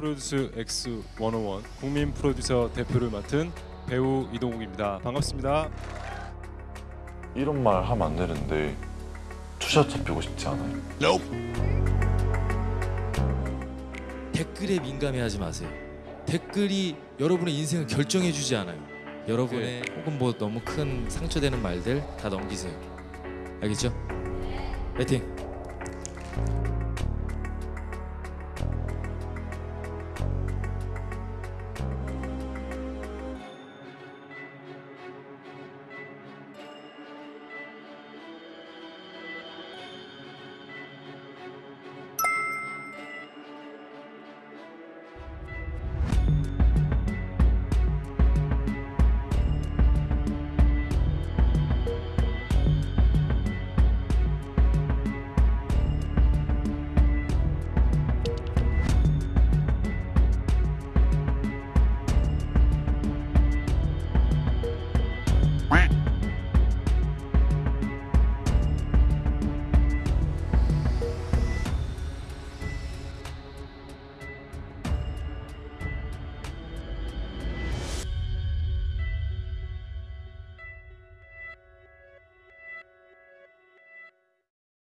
프로듀스 X101 국민 프로듀서 대표를 맡은 배우 이동욱입니다. 반갑습니다. 이런 말 하면 안 되는데 투샷 잡히고 싶지 않아요. No. 댓글에 민감해하지 마세요. 댓글이 여러분의 인생을 결정해 주지 않아요. 여러분의 네. 혹은 뭐 너무 큰 상처되는 말들 다 넘기세요. 알겠죠? 화이팅!